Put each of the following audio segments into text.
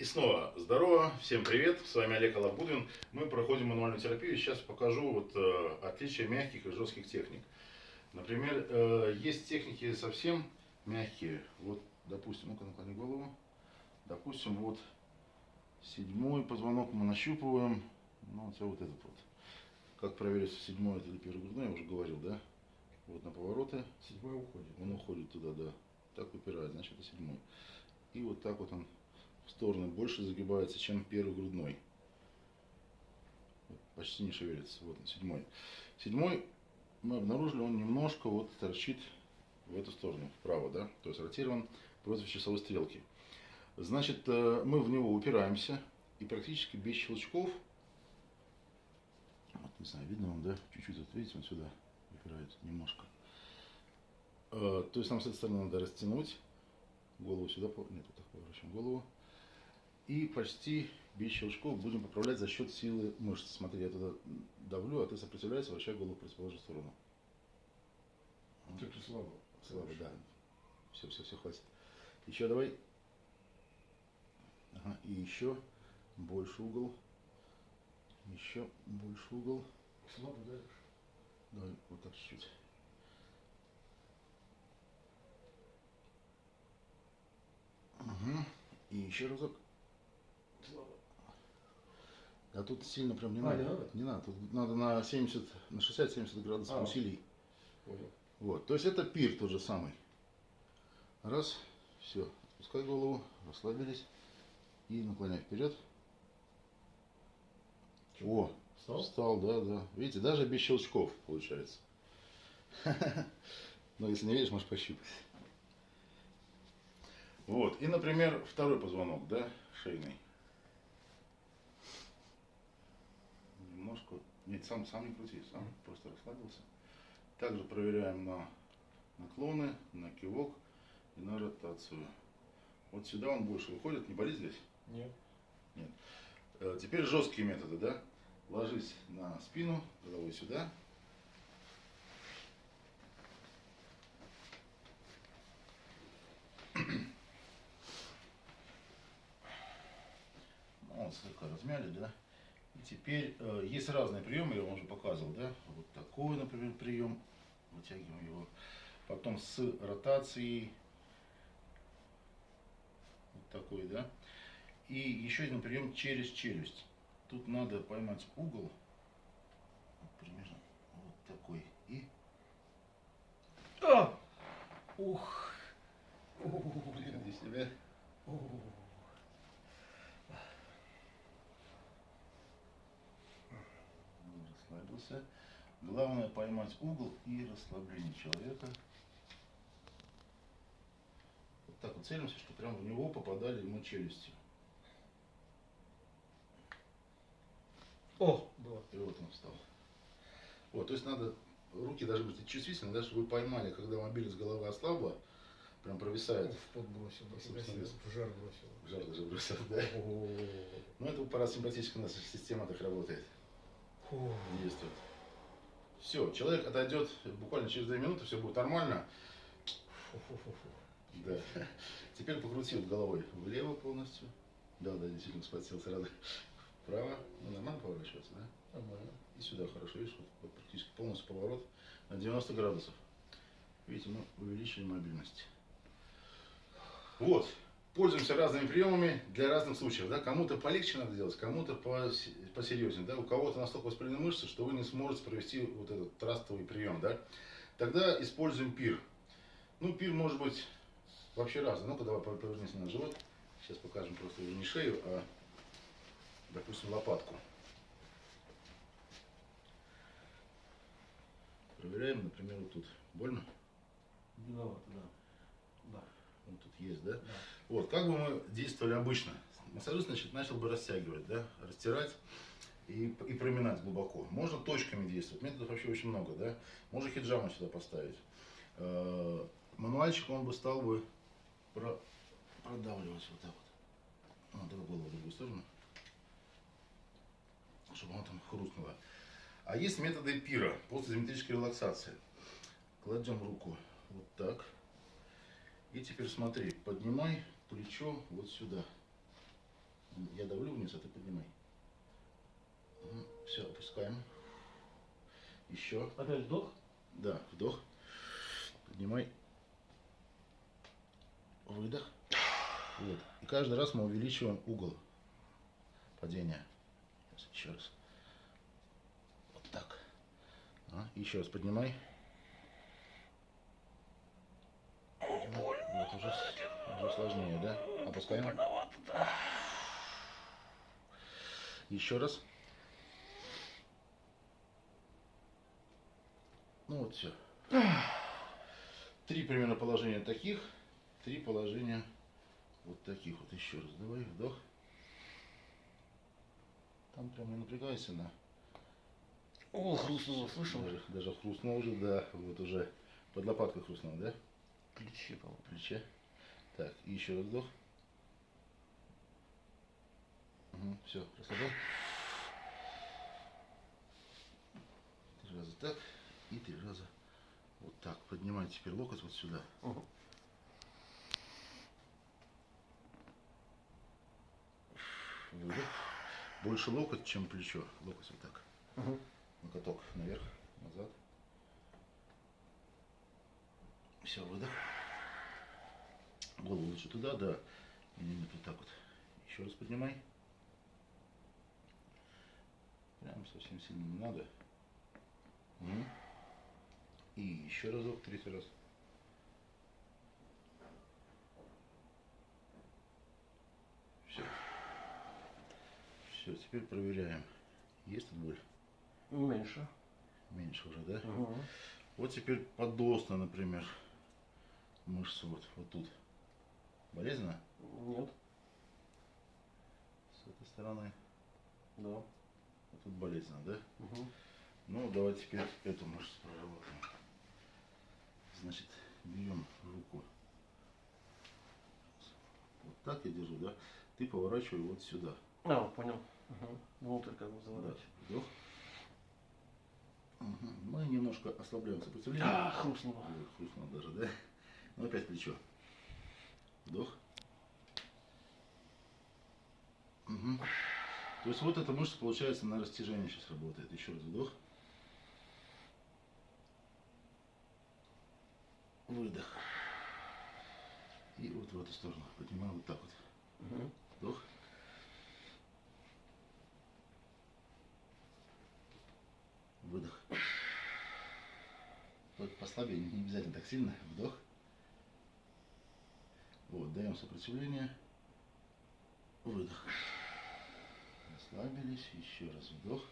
И снова здорово, всем привет, с вами Олег Алабудин. Мы проходим мануальную терапию, сейчас покажу вот, э, отличия мягких и жестких техник. Например, э, есть техники совсем мягкие, вот, допустим, ну-ка наклони голову, допустим, вот седьмой позвонок мы нащупываем, ну, вот, вот этот вот. Как проверить, седьмой это или первый грудной, я уже говорил, да? Вот на повороты. Седьмой уходит. Он уходит туда, да. Так выпирает, значит это седьмой. И вот так вот он стороны больше загибается, чем первый грудной. Почти не шевелится. Вот он, седьмой. Седьмой мы обнаружили, он немножко вот торчит в эту сторону, вправо, да, то есть ротирован против часовой стрелки. Значит, э, мы в него упираемся и практически без щелчков, вот, не знаю, видно вам, да, чуть-чуть, вот видите, он сюда упирается немножко. Э, то есть нам с этой стороны надо растянуть голову сюда, нет, вот так поворачиваем голову. И почти без щелчков будем поправлять за счет силы мышц. Смотри, я туда давлю, а ты сопротивляешься, вращай голову в противоположную сторону. Как-то слабо. Слабо, да. Все, все, все, хватит. Еще давай. Ага, и еще больше угол. Еще больше угол. Слабо давишь? Давай вот так чуть-чуть. Угу. И еще разок. А тут сильно прям не А, надо. не надо? Не надо. Тут надо на 70, на 60-70 градусов А. усилий. Понял. Вот. То есть это пир тот же самый. Раз. Все. Спускай голову. Расслабились. И наклоняй вперед. О, Встал? встал, да, да. Видите, даже без щелчков получается. Но если не видишь, можешь пощупать. Вот. И, например, второй позвонок, да, шейный. Немножко. Нет, сам, сам не крути, сам просто расслабился. Также проверяем на наклоны, на кивок и на ротацию. Вот сюда он больше выходит. Не болит здесь? Нет. Э, Теперь жесткие методы, да? Ложись на спину, головой сюда. Ну, Вот слегка размяли, да? Теперь э, есть разные приемы, я вам уже показывал, да? Вот такой, например, прием. Вытягиваем его. Потом с ротацией. Вот такой, да? И еще один прием через челюсть. Тут надо поймать угол. Вот примерно вот такой. И А! Ух! приходи себя. Расслабился. Главное поймать угол и расслабление человека. Вот так вот целимся, что прямо в него попадали мы челюстью. О, было. И вот он встал. Вот, то есть надо, руки должны быть чувствительны, да, чтобы вы поймали, когда мобильность головы ослабла, прям провисает. В пот бросил. Красиво. спасибо. В жар бросил. Жар даже бросил, да. О. Ну, это парасимпатическая наша система так работает, Фу. действует. Все, человек отойдет буквально через 2 минуты, все будет нормально. Да. Теперь покрути вот головой влево полностью. Да, да, действительно спотел сразу. Вправо. Ну, нормально поворачиваться, да? Нормально. И сюда хорошо, видишь, вот, вот практически полностью поворот на 90 градусов. Видите, мы увеличили мобильность. Вот. Пользуемся разными приемами для разных случаев. Да? Кому-то полегче надо делать, кому-то пос- посерьезнее. Да? У кого-то настолько воспалены мышцы, что вы не сможете провести вот этот трастовый прием. Да? Тогда используем пир. Ну, пир может быть вообще разный. Ну-ка, давай повернись на живот. Сейчас покажем просто уже не шею, а, допустим, лопатку. Проверяем, например, вот тут. Больно? Виновато, да. Да. Вот тут есть, да? Да. Вот, как бы мы действовали обычно? Массажист, значит, начал бы растягивать, да? Растирать и, и проминать глубоко. Можно точками действовать. Методов вообще очень много, да? Можно хиджаму сюда поставить. Э, Мануальчик, он бы стал бы про- продавливать вот так вот. А, в другую сторону. Чтобы она там хрустнула. А есть методы пира, постизометрической релаксации. Кладем руку вот так. И теперь смотри, поднимай плечо вот сюда. Я давлю вниз, а ты поднимай. Все, опускаем. Еще. Опять вдох. Да, вдох. Поднимай. Выдох. Вот. И каждый раз мы увеличиваем угол падения. Сейчас, еще раз. Вот так. А, еще раз поднимай. Вот уже, уже сложнее, да? Опускаем. Еще раз. Ну вот все. Три примерно положения таких, три положения вот таких вот. Еще раз. Давай вдох. Там прям не напрягайся на. О, хрустнуло, слышал? Даже, даже хрустнул уже, да. Вот уже под лопаткой хрустнул, да? Плечи, по-моему. Плече. Так, и еще раз вдох. все, расслабляй. Три раза так и три раза вот так. Поднимай теперь локоть вот сюда. Мгм. Выдох. Больше локоть, чем плечо. Локоть вот так. Мгм. Локоток наверх, назад. Все, выдох. Голову лучше туда, да. Нет, вот так вот. Еще раз поднимай. Прям совсем сильно не надо. И еще разок, третий раз. Все. Все, теперь проверяем. Есть тут боль? Меньше. Меньше уже, да? Мгм. Вот теперь подосна, например. Мышца вот, вот тут. Болезненно? Нет. С этой стороны. Да. Вот тут болезненно, да? Мгм. Ну, давай теперь эту мышцу проработаем. Значит, берем руку. Вот так я держу, да? Ты поворачивай вот сюда. А, понял. Мгм. Внутрь как бы Да. заворачивать. Вдох. Мгм. Мы немножко ослабляем сопротивление. А, хрустнуло. Хрустнуло даже, да? Ну, опять плечо. Вдох. Мгм. То есть вот эта мышца, получается, на растяжение сейчас работает. Еще раз вдох. Выдох. И вот в эту сторону. Поднимаем вот так вот. Мгм. Вдох. Выдох. Вот послабее, не обязательно так сильно. Вдох. Вот, даем сопротивление. Выдох. Расслабились. Еще раз вдох.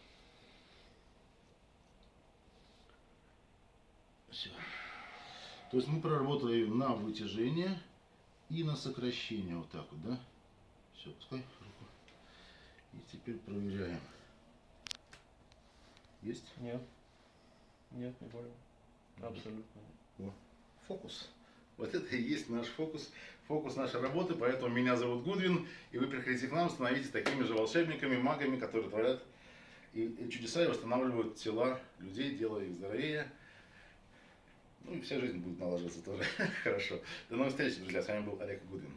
Все. То есть мы проработали на вытяжение и на сокращение. Вот так вот, да? Все, пускай руку. И теперь проверяем. Есть? Нет. Нет, не больно. Абсолютно. О, фокус. Вот это и есть наш фокус, фокус нашей работы. Поэтому меня зовут Гудвин, и вы приходите к нам, становитесь такими же волшебниками, магами, которые творят и, чудеса и восстанавливают тела людей, делая их здоровее. Ну и вся жизнь будет налаживаться тоже хорошо. До новых встреч, друзья. С вами был Олег Гудвин.